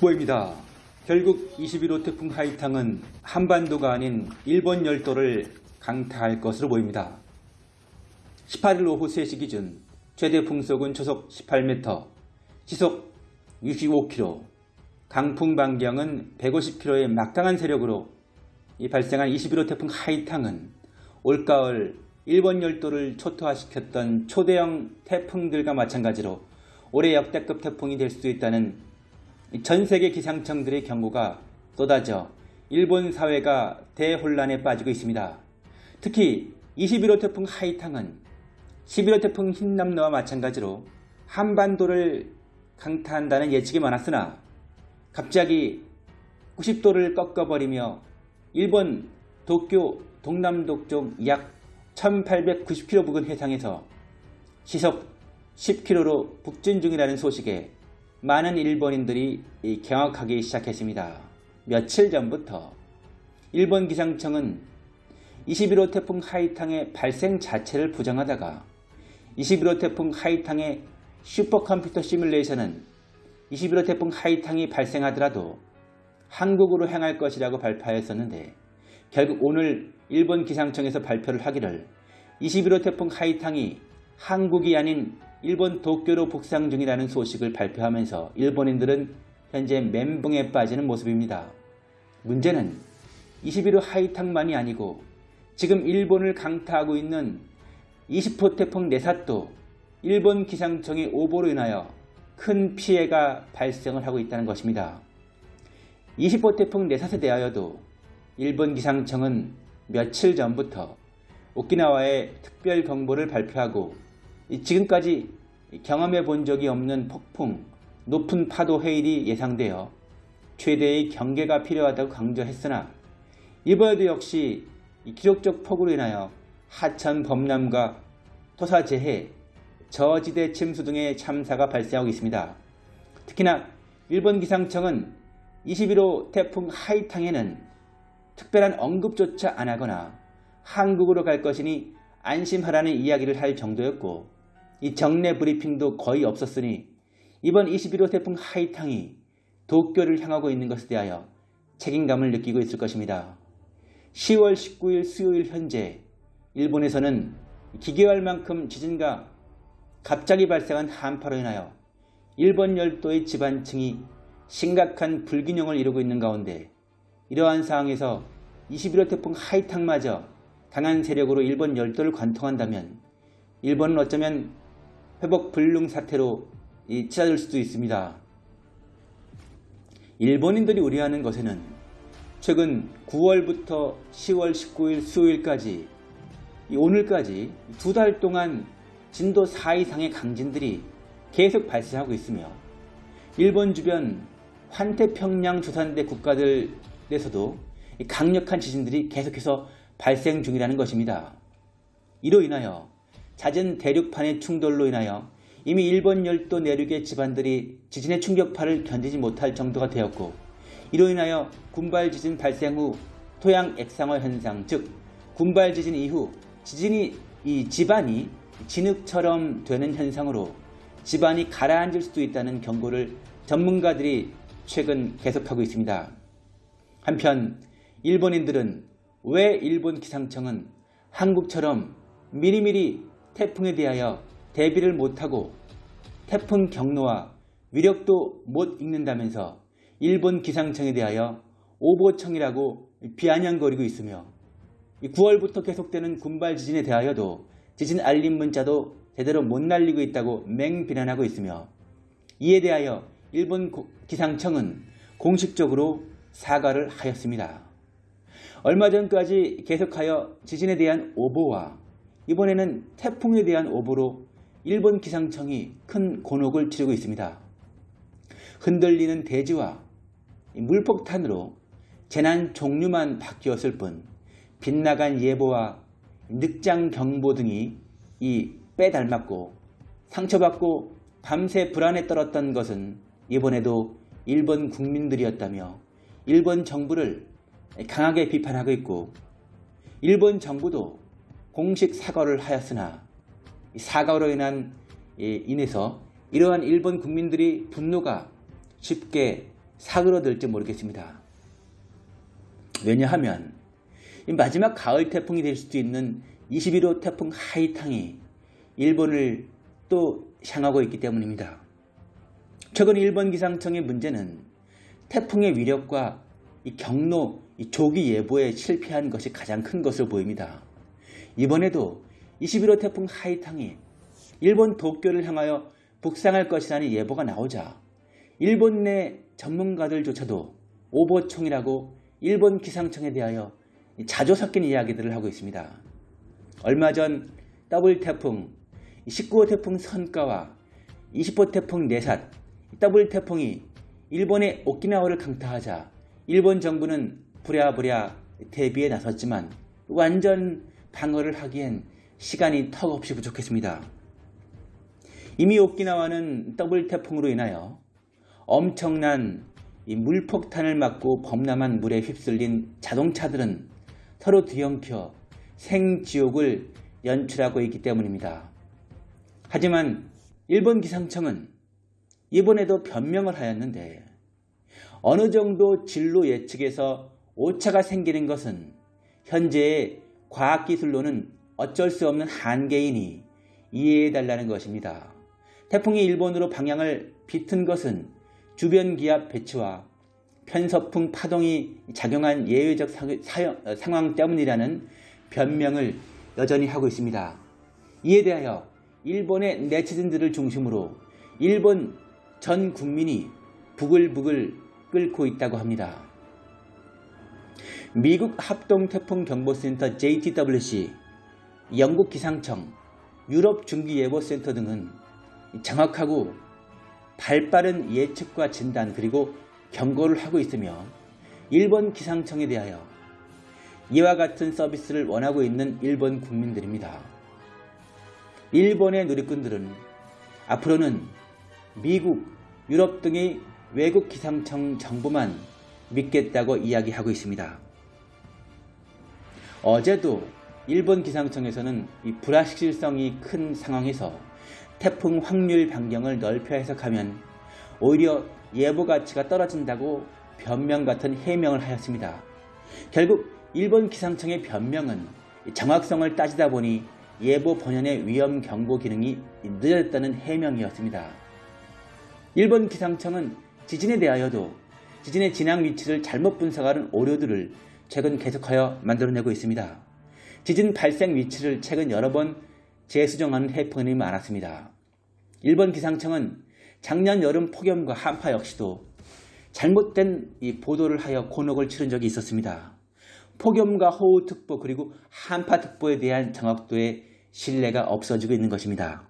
속보입니다. 결국 21호 태풍 하이탕은 한반도가 아닌 일본 열도를 강타할 것으로 보입니다. 18일 오후 3시 기준 최대 풍속은 초속 18m, 시속 65km, 강풍 반경은 150km의 막강한 세력으로 이 발생한 21호 태풍 하이탕은 올가을 일본 열도를 초토화시켰던 초대형 태풍들과 마찬가지로 올해 역대급 태풍이 될 수도 있다는 전 세계 기상청들의 경고가 쏟아져 일본 사회가 대혼란에 빠지고 있습니다. 특히 21호 태풍 하이탕은 11호 태풍 흰남노와 마찬가지로 한반도를 강타한다는 예측이 많았으나 갑자기 90도를 꺾어버리며 일본 도쿄 동남도 쪽약 1890km 부근 해상에서 시속 10km로 북진 중이라는 소식에 많은 일본인들이 경악하기 시작했습니다. 며칠 전부터 일본 기상청은 21호 태풍 하이탕의 발생 자체를 부정하다가 21호 태풍 하이탕의 슈퍼컴퓨터 시뮬레이션은 21호 태풍 하이탕이 발생하더라도 한국으로 향할 것이라고 발표하였었는데 결국 오늘 일본 기상청에서 발표를 하기를 21호 태풍 하이탕이 한국이 아닌 일본 도쿄로 북상 중이라는 소식을 발표하면서 일본인들은 현재 멘붕에 빠지는 모습입니다. 문제는 21호 하이탕만이 아니고 지금 일본을 강타하고 있는 20호 태풍 네사또 일본 기상청의 오보로 인하여 큰 피해가 발생을 하고 있다는 것입니다. 20호 태풍 네사에 대하여도 일본 기상청은 며칠 전부터 오키나와에 특별 경보를 발표하고 지금까지 경험해 본 적이 없는 폭풍, 높은 파도 해일이 예상되어 최대의 경계가 필요하다고 강조했으나 이번에도 역시 기록적 폭우로 인하여 하천 범람과 토사재해, 저지대 침수 등의 참사가 발생하고 있습니다. 특히나 일본 기상청은 21호 태풍 하이탕에는 특별한 언급조차 안 하거나 한국으로 갈 것이니 안심하라는 이야기를 할 정도였고 이 정례 브리핑도 거의 없었으니 이번 21호 태풍 하이탕이 도쿄를 향하고 있는 것에 대하여 책임감을 느끼고 있을 것입니다. 10월 19일 수요일 현재 일본에서는 기계할 만큼 지진과 갑자기 발생한 한파로 인하여 일본 열도의 지반층이 심각한 불균형을 이루고 있는 가운데 이러한 상황에서 21호 태풍 하이탕마저 강한 세력으로 일본 열도를 관통한다면 일본은 어쩌면 회복 불능 사태로 치닫을 수도 있습니다. 일본인들이 우려하는 것에는 최근 9월부터 10월 19일 수요일까지 오늘까지 두 달 동안 진도 4 이상의 강진들이 계속 발생하고 있으며 일본 주변 환태평양 조산대 국가들에서도 강력한 지진들이 계속해서 발생 중이라는 것입니다. 이로 인하여 잦은 대륙판의 충돌로 인하여 이미 일본 열도 내륙의 집안들이 지진의 충격파를 견디지 못할 정도가 되었고 이로 인하여 군발 지진 발생 후 토양 액상화 현상 즉 군발 지진 이후 지진이 이 집안이 진흙처럼 되는 현상으로 집안이 가라앉을 수도 있다는 경고를 전문가들이 최근 계속하고 있습니다. 한편 일본인들은 왜 일본 기상청은 한국처럼 미리미리 태풍에 대하여 대비를 못하고 태풍 경로와 위력도 못 읽는다면서 일본 기상청에 대하여 오보청이라고 비아냥거리고 있으며 9월부터 계속되는 군발 지진에 대하여도 지진 알림 문자도 제대로 못 날리고 있다고 맹비난하고 있으며 이에 대하여 일본 기상청은 공식적으로 사과를 하였습니다. 얼마 전까지 계속하여 지진에 대한 오보와 이번에는 태풍에 대한 오보로 일본 기상청이 큰 곤혹을 치르고 있습니다. 흔들리는 대지와 물폭탄으로 재난 종류만 바뀌었을 뿐 빗나간 예보와 늑장 경보 등이 이 빼닮았고 상처받고 밤새 불안에 떨었던 것은 이번에도 일본 국민들이었다며 일본 정부를 강하게 비판하고 있고 일본 정부도 공식 사과를 하였으나 사과로 인한 인해서 이러한 일본 국민들이 분노가 쉽게 사그러들지 모르겠습니다. 왜냐하면 이 마지막 가을 태풍이 될 수도 있는 21호 태풍 하이탕이 일본을 또 향하고 있기 때문입니다. 최근 일본 기상청의 문제는 태풍의 위력과 이 경로, 이 조기 예보에 실패한 것이 가장 큰 것으로 보입니다. 이번에도 21호 태풍 하이탕이 일본 도쿄를 향하여 북상할 것이라는 예보가 나오자 일본 내 전문가들조차도 오보총이라고 일본 기상청에 대하여 자조 섞인 이야기들을 하고 있습니다. 얼마 전 더블 태풍, 19호 태풍 선까와 20호 태풍 네삿, 더블 태풍이 일본의 오키나와를 강타하자 일본 정부는 부랴부랴 대비에 나섰지만 완전 방어를 하기엔 시간이 턱없이 부족했습니다. 이미 오키나와는 더블 태풍으로 인하여 엄청난 물폭탄을 맞고 범람한 물에 휩쓸린 자동차들은 서로 뒤엉켜 생지옥을 연출하고 있기 때문입니다. 하지만 일본 기상청은 이번에도 변명을 하였는데 어느 정도 진로 예측에서 오차가 생기는 것은 현재의 과학기술로는 어쩔 수 없는 한계이니 이해해달라는 것입니다. 태풍이 일본으로 방향을 비튼 것은 주변 기압 배치와 편서풍 파동이 작용한 예외적 어, 상황 때문이라는 변명을 여전히 하고 있습니다. 이에 대하여 일본의 네티즌들을 중심으로 일본 전 국민이 부글부글 끓고 있다고 합니다. 미국 합동태풍경보센터 JTWC, 영국 기상청, 유럽 중기예보센터 등은 정확하고 발빠른 예측과 진단 그리고 경고를 하고 있으며 일본 기상청에 대하여 이와 같은 서비스를 원하고 있는 일본 국민들입니다. 일본의 누리꾼들은 앞으로는 미국, 유럽 등의 외국 기상청 정보만 믿겠다고 이야기하고 있습니다. 어제도 일본 기상청에서는 이 불확실성이 큰 상황에서 태풍 확률 변경을 넓혀 해석하면 오히려 예보 가치가 떨어진다고 변명 같은 해명을 하였습니다. 결국 일본 기상청의 변명은 정확성을 따지다 보니 예보 번연의 위험 경보 기능이 늦어졌다는 해명이었습니다. 일본 기상청은 지진에 대하여도 지진의 진앙 위치를 잘못 분석하는 오류들을 최근 계속하여 만들어내고 있습니다. 지진 발생 위치를 최근 여러 번 재수정하는 해프닝이 많았습니다. 일본 기상청은 작년 여름 폭염과 한파 역시도 잘못된 이 보도를 하여 곤혹을 치른 적이 있었습니다. 폭염과 호우특보 그리고 한파특보에 대한 정확도의 신뢰가 없어지고 있는 것입니다.